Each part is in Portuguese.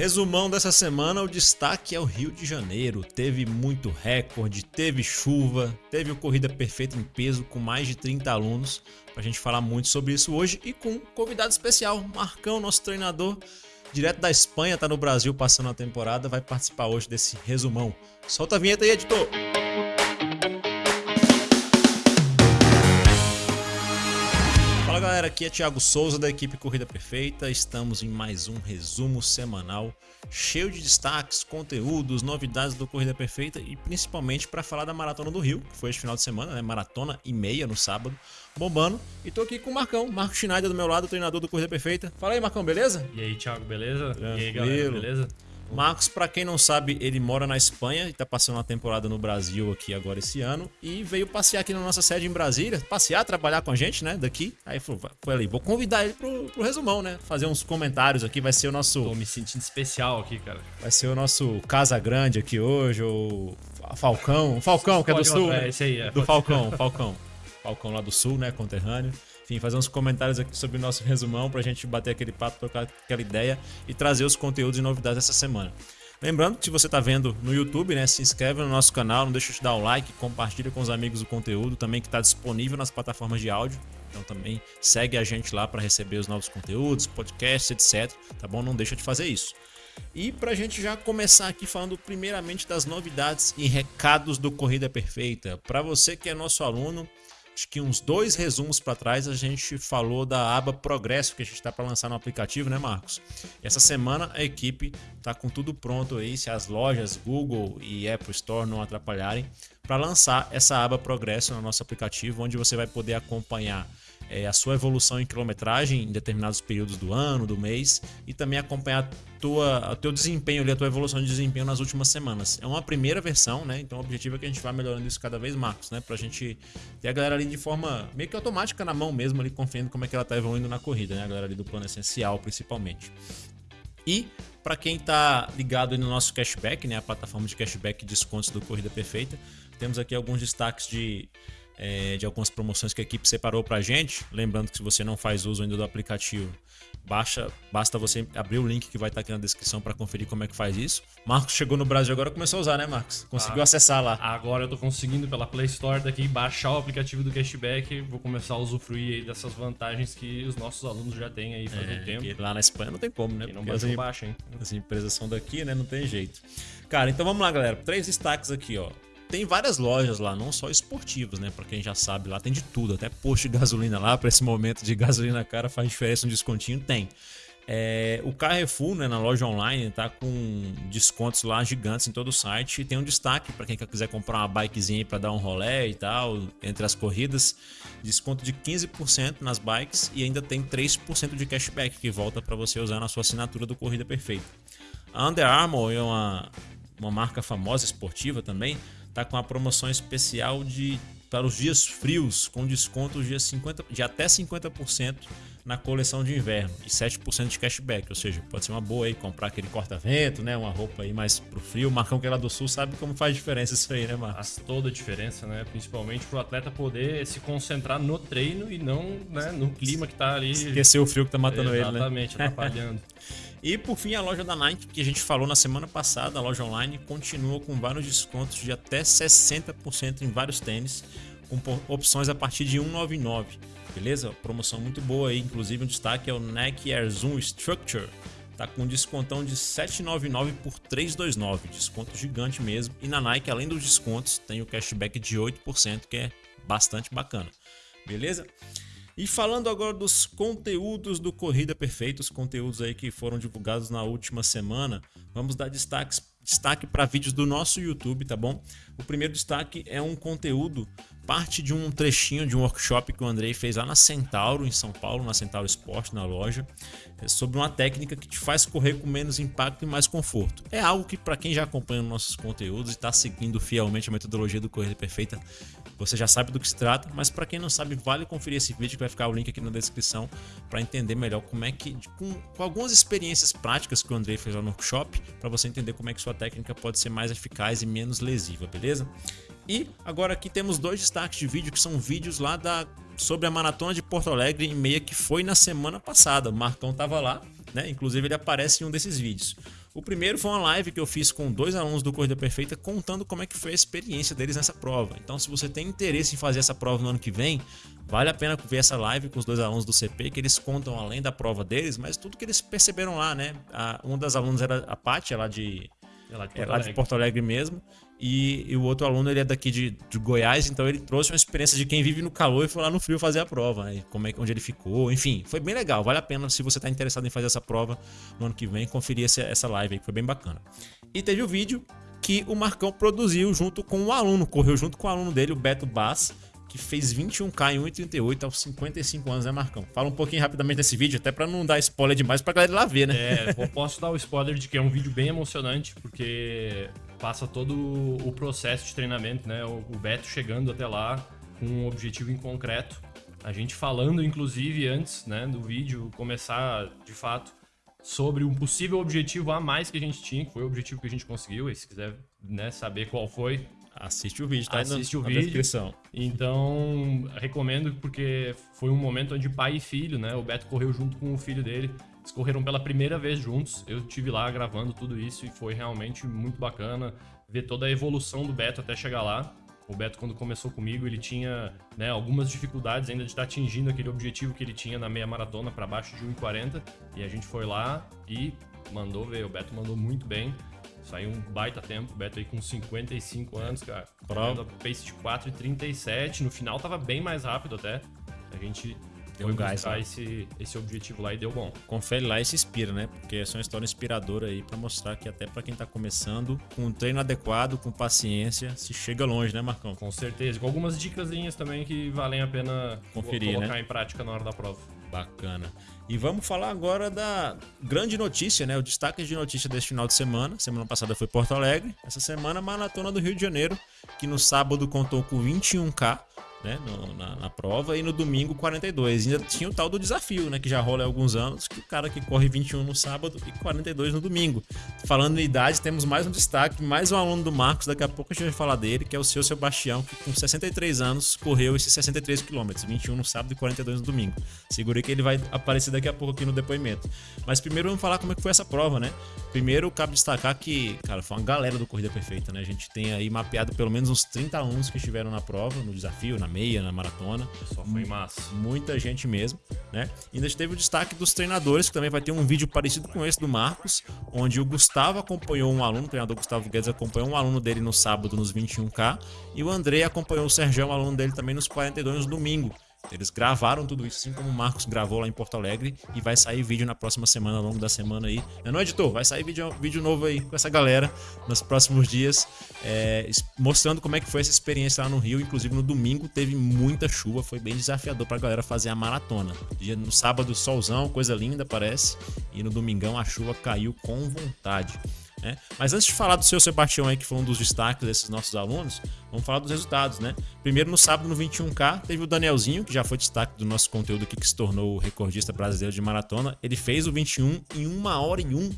Resumão dessa semana, o destaque é o Rio de Janeiro. Teve muito recorde, teve chuva, teve o Corrida Perfeita em peso com mais de 30 alunos. Pra gente falar muito sobre isso hoje e com um convidado especial, Marcão, nosso treinador, direto da Espanha, tá no Brasil passando a temporada, vai participar hoje desse resumão. Solta a vinheta aí, editor! Galera, aqui é Thiago Souza da equipe Corrida Perfeita. Estamos em mais um resumo semanal cheio de destaques, conteúdos, novidades do Corrida Perfeita e principalmente para falar da Maratona do Rio, que foi este final de semana, né? Maratona e meia no sábado, bombando. E tô aqui com o Marcão, Marco Schneider do meu lado, treinador do Corrida Perfeita. Fala aí, Marcão, beleza? E aí, Thiago, beleza? Tranquilo. E aí, galera, beleza? Marcos, para quem não sabe, ele mora na Espanha e tá passando uma temporada no Brasil aqui agora esse ano e veio passear aqui na nossa sede em Brasília, passear, trabalhar com a gente, né, daqui. Aí foi, foi ali, vou convidar ele pro, pro resumão, né, fazer uns comentários aqui, vai ser o nosso... Tô me sentindo especial aqui, cara. Vai ser o nosso Casa Grande aqui hoje, o Falcão, Falcão que é do Sul, é, esse aí, é. do Falcão, Falcão. Falcão lá do Sul, né, conterrâneo. Enfim, fazer uns comentários aqui sobre o nosso resumão pra gente bater aquele papo, trocar aquela ideia e trazer os conteúdos e novidades dessa semana. Lembrando que se você está vendo no YouTube, né, se inscreve no nosso canal, não deixa de dar o like, compartilha com os amigos o conteúdo, também que está disponível nas plataformas de áudio. Então também segue a gente lá para receber os novos conteúdos, podcasts, etc. Tá bom? Não deixa de fazer isso. E para a gente já começar aqui falando primeiramente das novidades e recados do Corrida Perfeita. Para você que é nosso aluno, acho que uns dois resumos para trás a gente falou da aba Progresso que a gente está para lançar no aplicativo, né, Marcos? Essa semana a equipe tá com tudo pronto aí, se as lojas Google e Apple Store não atrapalharem, para lançar essa aba Progresso no nosso aplicativo, onde você vai poder acompanhar é, a sua evolução em quilometragem em determinados períodos do ano, do mês, e também acompanhar tua, o teu desempenho ali, a tua evolução de desempenho nas últimas semanas. É uma primeira versão, né? Então o objetivo é que a gente vá melhorando isso cada vez mais, né? Pra gente ter a galera ali de forma meio que automática na mão mesmo, ali confiando como é que ela tá evoluindo na corrida, né? A galera ali do plano essencial, principalmente. E para quem está ligado no nosso cashback, né, a plataforma de cashback e descontos do Corrida Perfeita, temos aqui alguns destaques de é, de algumas promoções que a equipe separou para a gente. Lembrando que se você não faz uso ainda do aplicativo, baixa, basta você abrir o link que vai estar aqui na descrição para conferir como é que faz isso. Marcos chegou no Brasil agora começou a usar, né, Marcos? Conseguiu Ah, acessar lá. Agora eu tô conseguindo pela Play Store daqui baixar o aplicativo do Cashback. Vou começar a usufruir aí dessas vantagens que os nossos alunos já têm aí faz um tempo. E lá na Espanha não tem como, né? Quem não Porque as, baixou, baixa, hein? as empresas são daqui, né? Não tem jeito. Cara, então vamos lá, galera. Três destaques aqui, ó. Tem várias lojas lá, não só esportivas, né? Pra quem já sabe, lá tem de tudo. Até posto de gasolina lá, pra esse momento de gasolina cara, faz diferença um descontinho? Tem. É, o Carrefour, né, na loja online, tá com descontos lá gigantes em todo o site. E tem um destaque para quem quiser comprar uma bikezinha para dar um rolé e tal, entre as corridas. Desconto de 15% nas bikes e ainda tem 3% de cashback que volta para você usar na sua assinatura do Corrida Perfeita. A Under Armour é uma, uma marca famosa esportiva também, tá com uma promoção especial de para os dias frios, com desconto de, 50, de até 50% na coleção de inverno e 7% de cashback, ou seja, pode ser uma boa aí comprar aquele corta-vento, né, uma roupa aí mais pro frio. O Marcão que é lá do sul sabe como faz diferença isso aí, né, Marcos? Faz toda a diferença, né? Principalmente pro atleta poder se concentrar no treino e não né, no clima que tá ali. Esquecer o frio que tá matando ele, né? Exatamente, atrapalhando. E por fim, a loja da Nike, que a gente falou na semana passada, a loja online continua com vários descontos de até 60% em vários tênis, com opções a partir de 199, beleza? Promoção muito boa aí, inclusive um destaque é o Nike Air Zoom Structure. Tá com descontão de 799 por 329, desconto gigante mesmo. E na Nike, além dos descontos, tem o cashback de 8%, que é bastante bacana. Beleza? E falando agora dos conteúdos do Corrida Perfeita, os conteúdos aí que foram divulgados na última semana, vamos dar destaques, destaque para vídeos do nosso YouTube, tá bom? O primeiro destaque é um conteúdo, parte de um trechinho de um workshop que o Andrei fez lá na Centauro, em São Paulo, na Centauro Esporte, na loja, é sobre uma técnica que te faz correr com menos impacto e mais conforto. É algo que, para quem já acompanha nossos conteúdos e está seguindo fielmente a metodologia do Corrida Perfeita, você já sabe do que se trata, mas para quem não sabe, vale conferir esse vídeo que vai ficar o link aqui na descrição para entender melhor como é que, com, com algumas experiências práticas que o Andrei fez lá no workshop, para você entender como é que sua técnica pode ser mais eficaz e menos lesiva, beleza? E agora aqui temos dois destaques de vídeo que são vídeos lá da sobre a maratona de Porto Alegre em meia que foi na semana passada. O Marcão tava lá, né? Inclusive ele aparece em um desses vídeos. O primeiro foi uma live que eu fiz com dois alunos do Corrida Perfeita contando como é que foi a experiência deles nessa prova. Então, se você tem interesse em fazer essa prova no ano que vem, vale a pena ver essa live com os dois alunos do CP, que eles contam além da prova deles, mas tudo que eles perceberam lá, né? A, uma das alunas era a Paty, lá de é lá de Porto, é lá de Porto Alegre mesmo. E, e, o outro aluno ele é daqui de, de, Goiás, então ele trouxe uma experiência de quem vive no calor e foi lá no frio fazer a prova, né? Como é, onde ele ficou, enfim, foi bem legal. Vale a pena se você está interessado em fazer essa prova no ano que vem, conferir essa, essa live aí, foi bem bacana. E teve o vídeo que o Marcão produziu junto com o aluno, correu junto com o aluno dele, o Beto Bass, que fez 21k em 1,38 aos 55 anos, né, Marcão? Fala um pouquinho rapidamente desse vídeo, até para não dar spoiler demais pra galera lá ver, né? É, posso dar o spoiler de que é um vídeo bem emocionante, porque passa todo o processo de treinamento, né? O Beto chegando até lá com um objetivo em concreto. A gente falando, inclusive, antes né, do vídeo começar de fato sobre um possível objetivo a mais que a gente tinha, que foi o objetivo que a gente conseguiu. E se quiser né, saber qual foi, Assiste o vídeo, tá Assiste na, o vídeo. descrição. Então, recomendo porque foi um momento onde pai e filho, né? O Beto correu junto com o filho dele. Eles correram pela primeira vez juntos. Eu tive lá gravando tudo isso e foi realmente muito bacana ver toda a evolução do Beto até chegar lá. O Beto, quando começou comigo, ele tinha né, algumas dificuldades ainda de estar atingindo aquele objetivo que ele tinha na meia maratona para baixo de 1,40. E a gente foi lá e mandou ver. O Beto mandou muito bem. Saiu um baita tempo, o Beto aí com 55 anos, cara. Prova. Pace de 4,37. No final tava bem mais rápido até. A gente deu um gás esse, esse objetivo lá e deu bom. Confere lá e se inspira, né? Porque essa é uma história inspiradora aí para mostrar que até para quem tá começando, com um treino adequado, com paciência, se chega longe, né, Marcão? Com certeza. Com algumas dicas também que valem a pena Conferir, colocar né? em prática na hora da prova. Bacana. E vamos falar agora da grande notícia, né? O destaque de notícia deste final de semana. Semana passada foi Porto Alegre. Essa semana, Maratona do Rio de Janeiro, que no sábado contou com 21K né, no, na, na, prova, e no domingo 42. E ainda tinha o tal do desafio, né, que já rola há alguns anos, que o cara que corre 21 no sábado e 42 no domingo. Falando em idade, temos mais um destaque, mais um aluno do Marcos, daqui a pouco a gente vai falar dele, que é o seu Sebastião, que com 63 anos correu esses 63 quilômetros, 21 no sábado e 42 no domingo. Segurei que ele vai aparecer daqui a pouco aqui no depoimento. Mas primeiro vamos falar como é que foi essa prova, né? Primeiro, cabe destacar que, cara, foi uma galera do Corrida Perfeita, né? A gente tem aí mapeado pelo menos uns 30 alunos que estiveram na prova, no desafio, na meia, na maratona. Só foi massa. Muita gente mesmo, né? E ainda teve o destaque dos treinadores, que também vai ter um vídeo parecido com esse do Marcos, onde o Gustavo acompanhou um aluno, o treinador Gustavo Guedes acompanhou um aluno dele no sábado nos 21K, e o André acompanhou o Sérgio, um aluno dele também nos 42 no domingo. Eles gravaram tudo isso, assim como o Marcos gravou lá em Porto Alegre. E vai sair vídeo na próxima semana, ao longo da semana aí. Não, não editor? Vai sair vídeo, vídeo novo aí com essa galera nos próximos dias, é, mostrando como é que foi essa experiência lá no Rio. Inclusive no domingo teve muita chuva, foi bem desafiador pra galera fazer a maratona. No sábado, solzão, coisa linda, parece. E no domingão a chuva caiu com vontade. Né? Mas antes de falar do seu Sebastião aí, que foi um dos destaques desses nossos alunos, vamos falar dos resultados, né? Primeiro no sábado, no 21K, teve o Danielzinho, que já foi destaque do nosso conteúdo aqui, que se tornou o recordista brasileiro de maratona. Ele fez o 21 em 1 hora e 1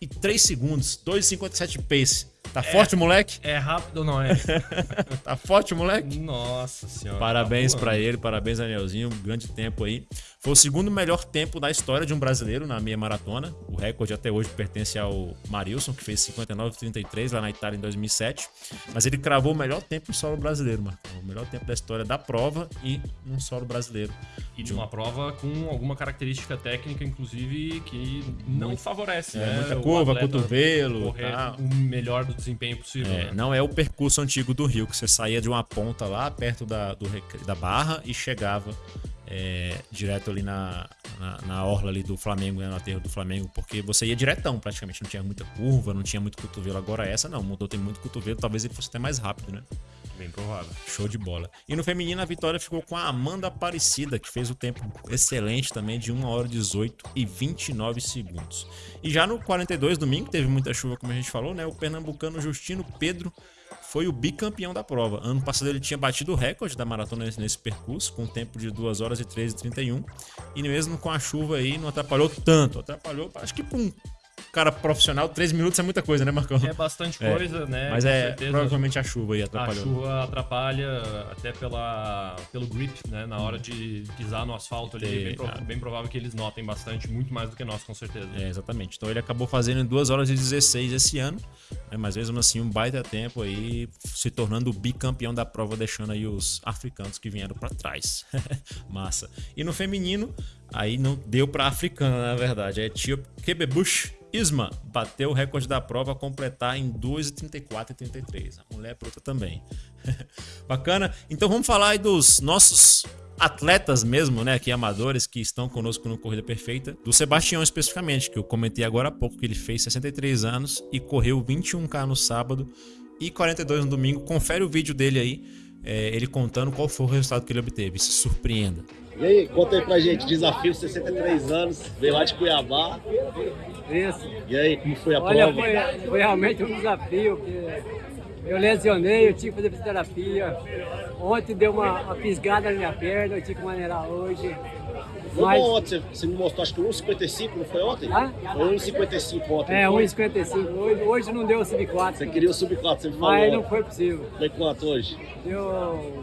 e 3 segundos, 2,57 pace. Tá é, forte, moleque? É rápido ou não é? tá forte, moleque? Nossa senhora. Parabéns tá para ele, parabéns, Danielzinho. Um grande tempo aí. Foi o segundo melhor tempo da história de um brasileiro na meia maratona. O recorde até hoje pertence ao Marilson, que fez 59,33 lá na Itália em 2007. Mas ele cravou o melhor tempo em solo brasileiro, mano. O melhor tempo da história da prova e num solo brasileiro. E de uma prova com alguma característica técnica, inclusive, que não Muito, favorece, é, né? Muita curva, cotovelo. Correr tá. o melhor do desempenho possível. É, né? Não é o percurso antigo do Rio, que você saía de uma ponta lá perto da, do, da barra e chegava é, direto ali na, na, na, orla ali do Flamengo, né, no aterro do Flamengo, porque você ia diretão praticamente, não tinha muita curva, não tinha muito cotovelo. Agora essa não, mudou, tem muito cotovelo, talvez ele fosse até mais rápido, né? Bem provável. Show de bola. E no feminino a vitória ficou com a Amanda Aparecida, que fez o tempo excelente também de 1 hora 18 e 29 segundos. E já no 42 domingo, teve muita chuva, como a gente falou, né? O pernambucano Justino Pedro foi o bicampeão da prova. Ano passado ele tinha batido o recorde da maratona nesse percurso, com um tempo de 2 horas e 13 e 31. E mesmo com a chuva aí, não atrapalhou tanto. Atrapalhou, acho que por um cara profissional, 3 minutos é muita coisa, né, Marcão? É bastante coisa, é, né? Mas é certeza. provavelmente a chuva aí atrapalhou. A chuva atrapalha até pela, pelo grip, né? Na hora de pisar no asfalto ali. É bem, pro, bem, provável que eles notem bastante, muito mais do que nós, com certeza. É, exatamente. Então ele acabou fazendo em 2 horas e 16 esse ano, né? mas mesmo assim um baita tempo aí, se tornando o bicampeão da prova, deixando aí os africanos que vieram para trás. Massa. E no feminino, aí não deu para africana, na verdade. É Etíope Kebebush Isma bateu o recorde da prova a completar em 2,34 e 33. A mulher é bruta também. Bacana. Então vamos falar aí dos nossos atletas mesmo, né, aqui amadores que estão conosco no Corrida Perfeita, do Sebastião especificamente, que eu comentei agora há pouco que ele fez 63 anos e correu 21k no sábado e 42 no domingo. Confere o vídeo dele aí, é, ele contando qual foi o resultado que ele obteve. Se surpreenda. E aí, conta aí pra gente, desafio 63 anos, veio lá de Cuiabá. Isso. E aí, como foi a Olha, prova? Foi, foi realmente um desafio, porque eu lesionei, eu tive que fazer fisioterapia. Ontem deu uma, uma fisgada na minha perna, eu tive que maneirar hoje. Foi Mas... bom ontem, você me mostrou, acho que 1,55, não foi ontem? Ah? Foi 1,55 ontem. É, 1,55. Hoje, hoje não deu o sub-4. Você queria o sub-4, você me falou. Mas não foi possível. Foi quanto hoje? Deu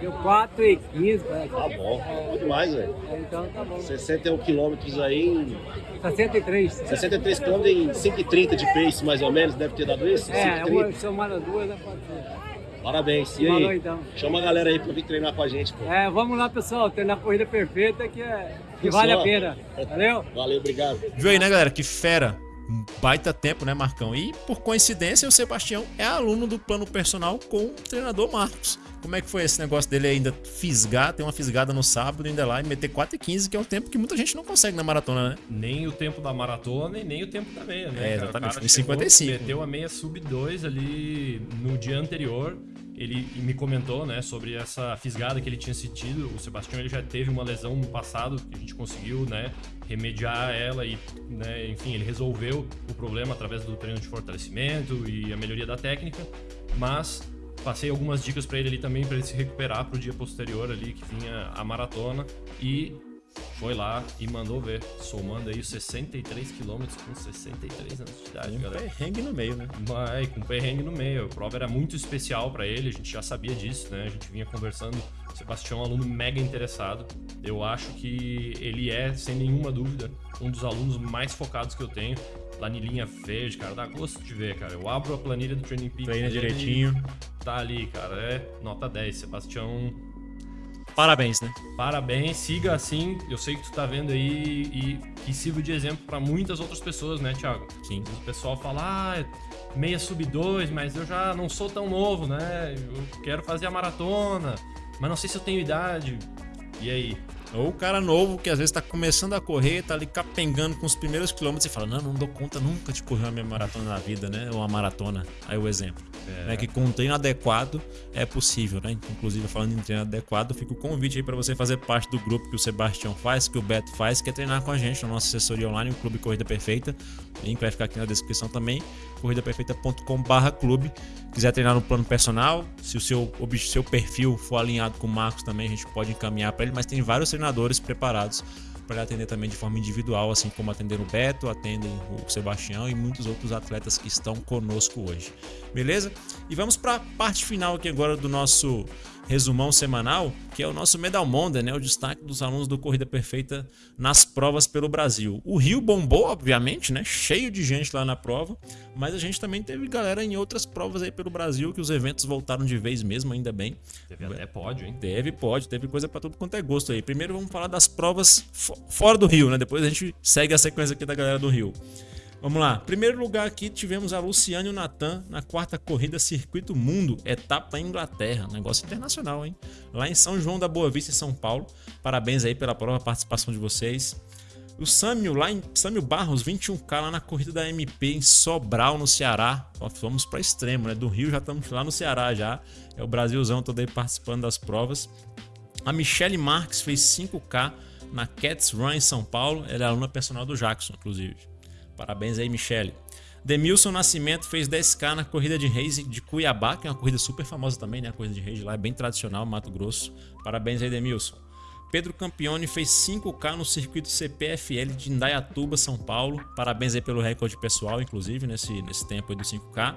Deu 4 e 15, parece. Tá bom, é, demais, velho. É, então tá bom. 61 quilômetros aí em... 63. 63 quilômetros em 5,30 de pace, mais ou menos, deve ter dado isso? É, uma somada duas, né, pode ser. Parabéns. E aí? então. Chama a galera aí pra vir treinar com a gente, pô. É, vamos lá, pessoal. Treinar a corrida perfeita que, é, que vale a pena. Valeu? Valeu, obrigado. Viu aí, né, galera? Que fera um baita tempo, né, Marcão? E por coincidência, o Sebastião é aluno do plano personal com o treinador Marcos. Como é que foi esse negócio dele ainda fisgar, ter uma fisgada no sábado, ainda lá e meter 4 e 15, que é um tempo que muita gente não consegue na maratona, né? Nem o tempo da maratona e nem o tempo da meia, né? É, exatamente, foi 55. Meteu a meia sub 2 ali no dia anterior ele me comentou, né, sobre essa fisgada que ele tinha sentido. O Sebastião ele já teve uma lesão no passado que a gente conseguiu, né, remediar ela e, né, enfim, ele resolveu o problema através do treino de fortalecimento e a melhoria da técnica, mas passei algumas dicas para ele ali também para ele se recuperar para o dia posterior ali que vinha a maratona e foi lá e mandou ver, somando aí os 63 quilômetros com 63 anos de idade, com galera. perrengue no meio, né? Mas, com perrengue no meio. A prova era muito especial para ele, a gente já sabia disso, né? A gente vinha conversando. O Sebastião é um aluno mega interessado. Eu acho que ele é, sem nenhuma dúvida, um dos alunos mais focados que eu tenho. Planilhinha verde, cara, dá gosto de ver, cara. Eu abro a planilha do Training Peaks. Treina direitinho. Tá ali, cara. É nota 10. Sebastião Parabéns, né? Parabéns, siga assim. Eu sei que tu tá vendo aí e que sirva de exemplo para muitas outras pessoas, né, Thiago? Sim. O pessoal fala, ah, meia sub 2, mas eu já não sou tão novo, né? Eu quero fazer a maratona, mas não sei se eu tenho idade. E aí? Ou o cara novo que às vezes tá começando a correr, tá ali capengando com os primeiros quilômetros e fala: Não, não dou conta nunca de correr uma minha maratona na vida, né? Ou uma maratona. Aí o exemplo. É. Né? Que com um treino adequado é possível, né? Inclusive, falando em treino adequado, fica o convite aí para você fazer parte do grupo que o Sebastião faz, que o Beto faz, que é treinar com a gente na nossa assessoria online, o Clube Corrida Perfeita. O link vai ficar aqui na descrição também, corridaperfeita.com/clube. Quiser treinar no plano personal, se o seu, seu perfil for alinhado com o Marcos também, a gente pode encaminhar para ele, mas tem vários treinadores preparados para atender também de forma individual, assim como atender o Beto, atendem o Sebastião e muitos outros atletas que estão conosco hoje. Beleza? E vamos para a parte final aqui agora do nosso resumão semanal, que é o nosso Medal Monday, né? O destaque dos alunos do Corrida Perfeita nas provas pelo Brasil. O Rio bombou, obviamente, né? Cheio de gente lá na prova, mas a gente também teve galera em outras provas aí pelo Brasil que os eventos voltaram de vez mesmo, ainda bem. Teve até pódio, hein? Teve pódio, teve coisa para tudo quanto é gosto aí. Primeiro vamos falar das provas fora do Rio, né? Depois a gente segue a sequência aqui da galera do Rio. Vamos lá. Primeiro lugar aqui tivemos a Luciane e o Natan na quarta corrida Circuito Mundo, etapa Inglaterra. Negócio internacional, hein? Lá em São João da Boa Vista, em São Paulo. Parabéns aí pela prova, participação de vocês. O Samuel, lá em Samuel Barros, 21K lá na corrida da MP em Sobral, no Ceará. Vamos para extremo, né? Do Rio já estamos lá no Ceará já. É o Brasilzão todo aí participando das provas. A Michelle Marques fez 5K na Cats Run em São Paulo. Ela é aluna personal do Jackson, inclusive. Parabéns aí, Michele. Demilson Nascimento fez 10k na corrida de reis de Cuiabá, que é uma corrida super famosa também, né? A corrida de reis lá é bem tradicional, Mato Grosso. Parabéns aí, Demilson. Pedro Campione fez 5K no circuito CPFL de Indaiatuba, São Paulo. Parabéns aí pelo recorde pessoal, inclusive, nesse, nesse tempo aí do 5K.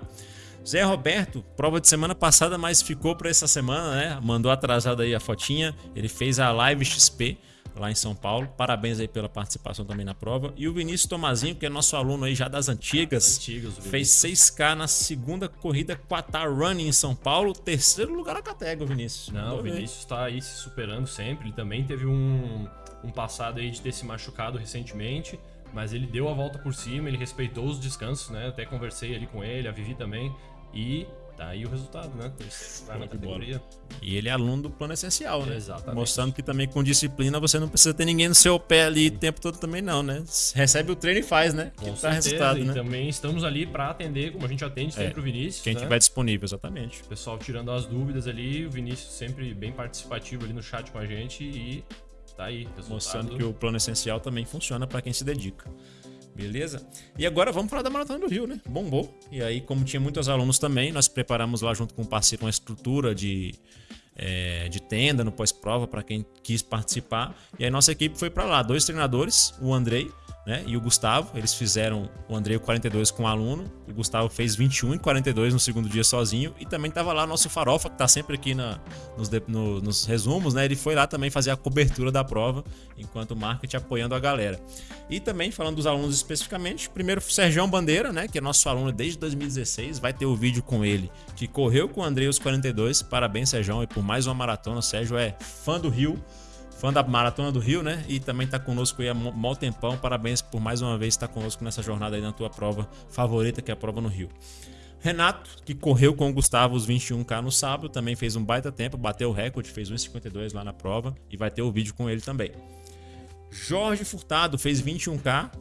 Zé Roberto, prova de semana passada, mas ficou para essa semana, né? Mandou atrasado aí a fotinha. Ele fez a Live XP lá em São Paulo. Parabéns aí pela participação também na prova. E o Vinícius Tomazinho, que é nosso aluno aí já das antigas, Antigos, fez 6K na segunda corrida Quatar Running em São Paulo. Terceiro lugar na categoria, Vinícius. Não, Mandou o. Vinícius tá aí se superando sempre. Ele também teve um, um passado aí de ter se machucado recentemente. Mas ele deu a volta por cima, ele respeitou os descansos, né? Até conversei ali com ele, a Vivi também. E tá aí o resultado, né? Na categoria. E ele é aluno do plano essencial, né? Exatamente. Mostrando que também com disciplina você não precisa ter ninguém no seu pé ali o tempo todo também não, né? Recebe o treino e faz, né? Com que dá certeza, resultado, e né? também estamos ali para atender, como a gente atende sempre o Vinícius. Quem né? tiver disponível, exatamente. O pessoal tirando as dúvidas ali, o Vinícius sempre bem participativo ali no chat com a gente e tá aí. Resultado. Mostrando que o plano essencial também funciona para quem se dedica. Beleza? E agora vamos falar da Maratona do Rio, né? Bombou. E aí, como tinha muitos alunos também, nós preparamos lá junto com o parceiro uma estrutura de, é, de tenda no pós-prova para quem quis participar. E aí nossa equipe foi para lá. Dois treinadores, o Andrei né, e o Gustavo. Eles fizeram o Andrei o 42 com o aluno. O Gustavo fez 21 e 42 no segundo dia sozinho. E também tava lá nosso Farofa, que tá sempre aqui na, nos, no- nos resumos, né? Ele foi lá também fazer a cobertura da prova, enquanto o marketing apoiando a galera. E também, falando dos alunos especificamente, primeiro o Sergião Bandeira, né? Que é nosso aluno desde 2016. Vai ter o vídeo com ele, que correu com o Andrei os 42. Parabéns, Sergião, e por mais uma maratona. O Sérgio é fã do Rio fã da Maratona do Rio, né? E também tá conosco aí há mó tempão. Parabéns por mais uma vez estar conosco nessa jornada aí na tua prova favorita, que é a prova no Rio. Renato, que correu com o Gustavo os 21K no sábado, também fez um baita tempo, bateu o recorde, fez 1,52 lá na prova e vai ter o vídeo com ele também. Jorge Furtado fez 21K,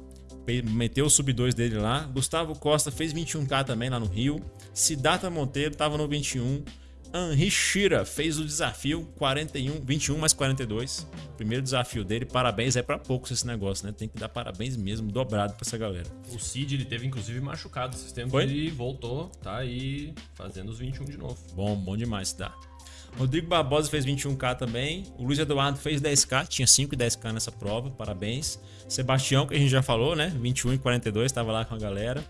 pe- meteu o sub 2 dele lá. Gustavo Costa fez 21K também lá no Rio. Siddhartha Monteiro tava no 21. Henri Shira fez o desafio 41, 21 mais 42. Primeiro desafio dele, parabéns. É pra poucos esse negócio, né? Tem que dar parabéns mesmo, dobrado pra essa galera. O Cid, ele teve inclusive machucado esses tempos Foi? e voltou, tá aí fazendo os 21 de novo. Bom, bom demais, dá. Rodrigo Barbosa fez 21K também. O Luiz Eduardo fez 10K, tinha 5 e 10K nessa prova, parabéns. Sebastião, que a gente já falou, né? 21 e 42, estava lá com a galera.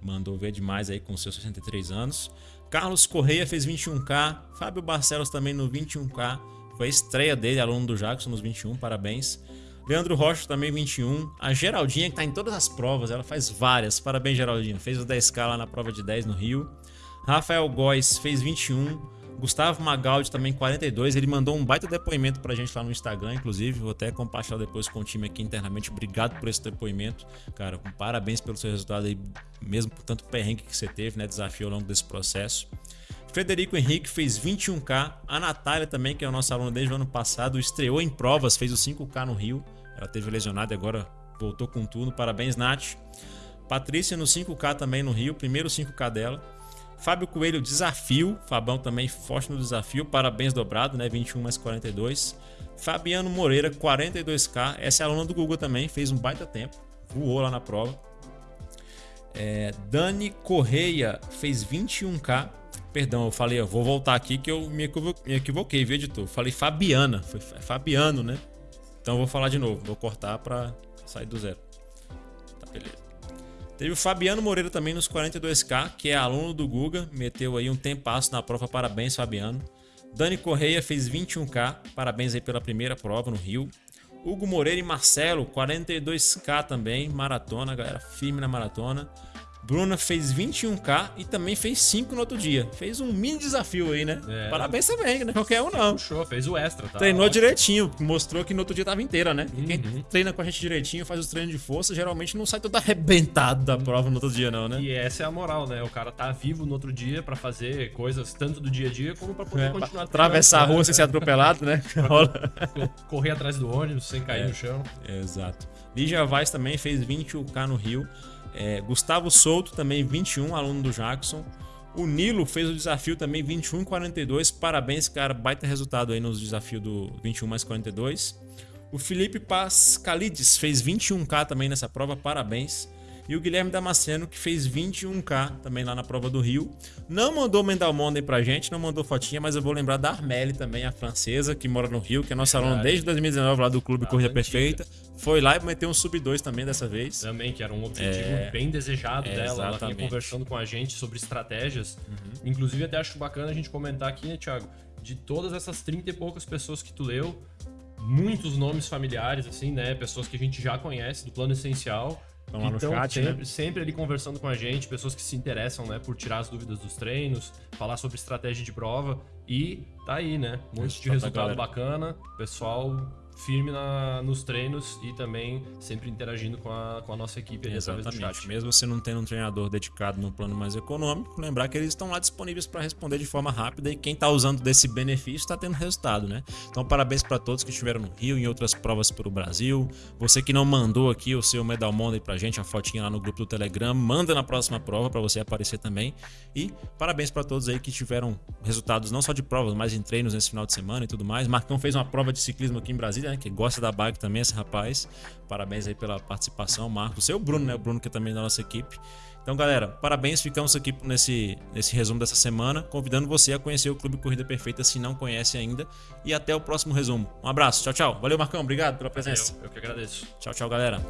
Mandou ver demais aí com seus 63 anos. Carlos Correia fez 21K. Fábio Barcelos também no 21K. Foi a estreia dele, aluno do Jackson nos 21, parabéns. Leandro Rocha também 21. A Geraldinha, que tá em todas as provas, ela faz várias. Parabéns, Geraldinha. Fez o 10K lá na prova de 10 no Rio. Rafael Góes fez 21. Gustavo Magaldi também 42. Ele mandou um baita depoimento pra gente lá no Instagram, inclusive. Vou até compartilhar depois com o time aqui internamente. Obrigado por esse depoimento. Cara, parabéns pelo seu resultado aí, mesmo por tanto perrengue que você teve, né? Desafio ao longo desse processo. Frederico Henrique fez 21K. A Natália também, que é o nosso aluno desde o ano passado, estreou em provas, fez o 5K no Rio. Ela teve lesionada e agora voltou com tudo. Parabéns, Nath. Patrícia no 5K também no Rio, primeiro 5K dela. Fábio Coelho, desafio. Fabão também forte no desafio. Parabéns dobrado, né? 21 mais 42. Fabiano Moreira, 42K. Essa é aluna do Google também, fez um baita tempo. Voou lá na prova. É, Dani Correia fez 21K. Perdão, eu falei, eu vou voltar aqui que eu me equivo- me equivoquei, viu, editor? Falei Fabiana, foi Fa- Fabiano, né? Então eu vou falar de novo, vou cortar pra sair do zero. Tá, beleza. Teve o Fabiano Moreira também nos 42K, que é aluno do Guga, meteu aí um tempasso na prova, parabéns Fabiano. Dani Correia fez 21K, parabéns aí pela primeira prova no Rio. Hugo Moreira e Marcelo, 42K também, maratona, galera, firme na maratona. Bruna fez 21K e também fez 5 no outro dia. Fez um mini desafio aí, né? É. Parabéns também, não é qualquer um não. Puxou, fez o extra, tá? Treinou direitinho, mostrou que no outro dia tava inteira, né? E Quem Uhum. treina com a gente direitinho, faz os treinos de força, geralmente não sai todo arrebentado da prova no outro dia, não, né? E essa é a moral, né? O cara tá vivo no outro dia pra fazer coisas tanto do dia a dia como pra poder É, continuar atravessar a treinando, rua né? sem ser atropelado, né? Correr atrás do ônibus sem cair É. no chão. Exato. Lígia Vaz também fez 21K no Rio. É, Gustavo Souto também 21, aluno do Jackson. O Nilo fez o desafio também 21 42. Parabéns, cara. Baita resultado aí nos desafios do 21 mais 42. O Felipe Pascalides fez 21K também nessa prova. Parabéns. E o Guilherme Damasceno, que fez 21K também lá na prova do Rio. Não mandou Mendal Monday pra gente, não mandou fotinha, mas eu vou lembrar da Armelle também, a francesa, que mora no Rio, que é nossa aluna desde 2019 lá do Clube Ah, Corrida antiga. Perfeita. Foi lá e meteu um sub 2 também dessa vez. Também, que era um objetivo É, bem desejado é, dela. Ela vinha exatamente. Uhum. conversando com a gente sobre estratégias. Inclusive, até acho bacana a gente comentar aqui, né, Thiago? De todas essas 30 e poucas pessoas que tu leu, muitos nomes familiares, assim, né? Pessoas que a gente já conhece do plano essencial. Estão lá no Então, chat, sempre, né? sempre ali conversando com a gente, pessoas que se interessam, né, por tirar as dúvidas dos treinos, falar sobre estratégia de prova e tá aí, né? Um monte de Resultado bacana, pessoal firme na, nos treinos e também sempre interagindo com a, com a nossa equipe ali através do Exatamente. chat. Mesmo você não tendo um treinador dedicado no plano mais econômico, lembrar que eles estão lá disponíveis para responder de forma rápida e quem está usando desse benefício está tendo resultado, né? Então, parabéns para todos que estiveram no Rio e em outras provas pelo Brasil. Você que não mandou aqui o seu Medal Monday pra gente, a fotinha lá no grupo do Telegram, manda na próxima prova para você aparecer também. E parabéns para todos aí que tiveram resultados não só de provas, mas em treinos nesse final de semana e tudo mais. Marcão fez uma prova de ciclismo aqui em Brasília, né? Que gosta da bike também, esse rapaz. Parabéns aí pela participação, Marcos. Seu Bruno, né? O Bruno que é também da nossa equipe. Então, galera, parabéns. Ficamos aqui nesse, nesse resumo dessa semana, convidando você a conhecer o Clube Corrida Perfeita se não conhece ainda. E até o próximo resumo. Um abraço, tchau, tchau. Valeu, Marcão. Obrigado pela presença. Eu, eu que agradeço. Tchau, tchau, galera.